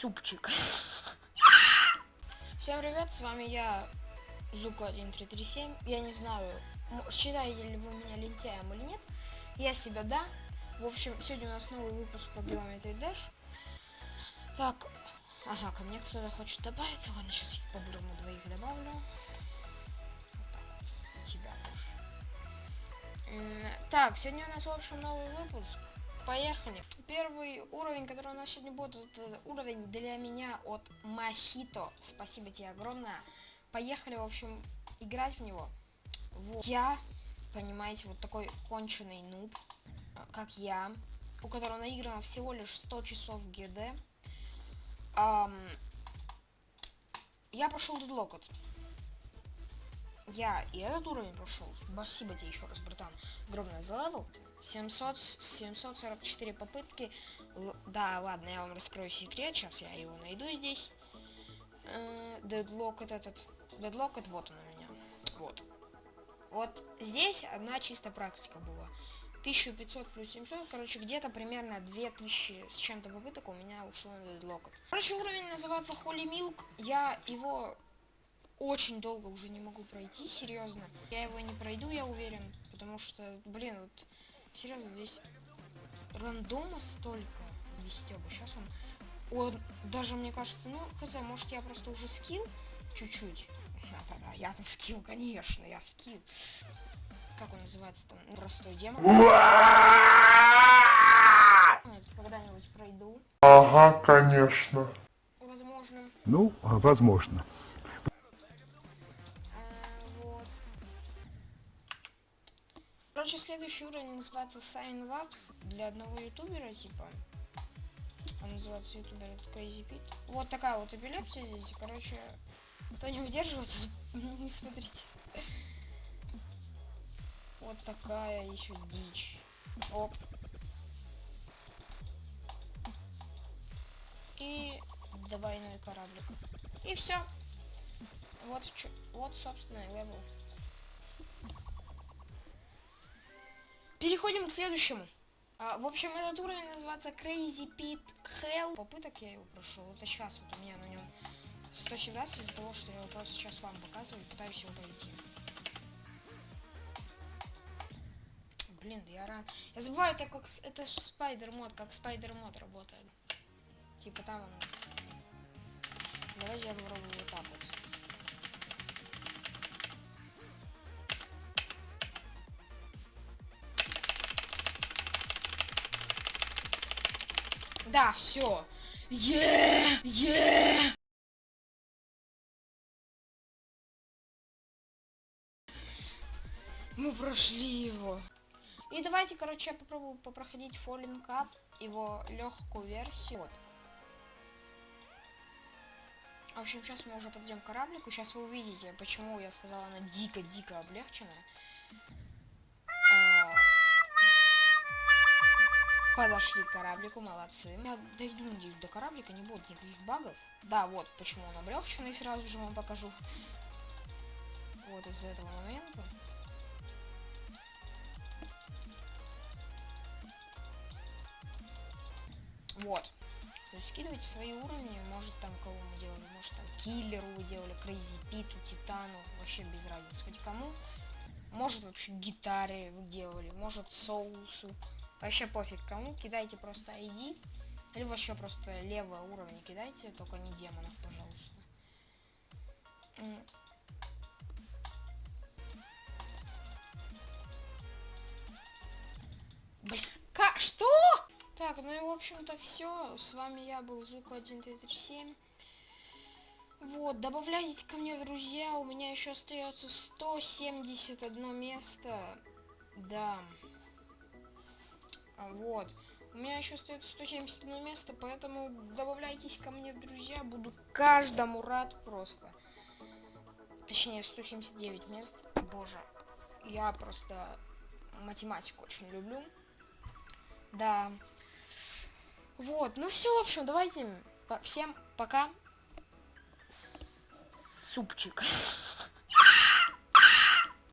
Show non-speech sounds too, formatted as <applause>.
супчик. Всем привет, с вами я, Зука1337. Я не знаю, считаете ли вы меня лентяем или нет. Я себя, да. В общем, сегодня у нас новый выпуск по Geometry Dash. Так, ага, ко мне кто-то хочет добавиться. Ладно, сейчас я по-бырому двоих добавлю. Вот так вот, тебя тоже. Так, сегодня у нас, в общем, новый выпуск. Поехали. Первый уровень, который у нас сегодня будет, это уровень для меня от Махито. Спасибо тебе огромное. Поехали, в общем, играть в него. Вот. Я, понимаете, вот такой конченый нуб, как я, у которого наиграно всего лишь 100 часов ГД. Um, я пошел дедлокот. Я и этот уровень прошел. Спасибо тебе еще раз, братан. Огромное за левел. 700, 744 попытки. Л да, ладно, я вам раскрою секрет. Сейчас я его найду здесь. Deadlocked этот. Deadlocked вот он у меня. Вот. Вот здесь одна чистая практика была. 1500 плюс 700, короче, где-то примерно 2000 с чем-то попыток у меня ушло на Deadlocked. Короче, уровень называется Holy Milk. Я его очень долго уже не могу пройти, серьезно. Я его не пройду, я уверен, потому что, блин, вот Серьезно, здесь рандома столько вести бы. Сейчас он... Он даже, мне кажется, ну, хз, может я просто уже скилл чуть-чуть. Да-да-да, я на скилл, конечно, я скилл. Как он называется там? Простой демон. Когда-нибудь пройду. Ага, конечно. Возможно. Ну, возможно. Короче, следующий уровень называется Sign Labs для одного ютубера, типа. Он называется ютубер Crazy Pit. Вот такая вот эпилепсия здесь. Короче, кто не выдерживает, <laughs> не смотрите. Вот такая еще дичь. Оп. И двойной кораблик. И все. Вот, вот собственно, левел. Переходим к следующему. А, в общем, этот уровень называется Crazy Pit Hell. Попыток я его прошел. Это сейчас вот у меня на нем 117 из-за того, что я его просто сейчас вам показываю и пытаюсь его пройти. Блин, я рад. Я забываю, это как это спайдер мод, как спайдер мод работает. Типа там он. Давайте я попробую вот так вот. Да, все. Е, е. Мы прошли его. И давайте, короче, я попробую попроходить Falling Cup, его легкую версию. Вот. В общем, сейчас мы уже подойдем к кораблику. Сейчас вы увидите, почему я сказала, она дико-дико облегченная. Подошли к кораблику, молодцы. Я дойду, надеюсь, до кораблика, не будет никаких багов. Да, вот почему он облегченный, сразу же вам покажу. Вот из-за этого момента. Вот. То есть скидывайте свои уровни, может там кого мы делали, может там киллеру вы делали, Crazy Pit у, титану, вообще без разницы, хоть кому. Может вообще гитаре вы делали, может соусу. Вообще пофиг кому, кидайте просто ID. Или вообще просто левый уровень кидайте, только не демонов, пожалуйста. Блин, ка что? Так, ну и в общем-то все. С вами я был Звук 1337. Вот, добавляйтесь ко мне, друзья. У меня еще остается 171 место. Да. Вот. У меня еще стоит 171 место, поэтому добавляйтесь ко мне друзья. Буду каждому рад просто. Точнее, 179 мест. Боже. Я просто математику очень люблю. Да. Вот. Ну все, в общем, давайте. Всем пока. Супчик.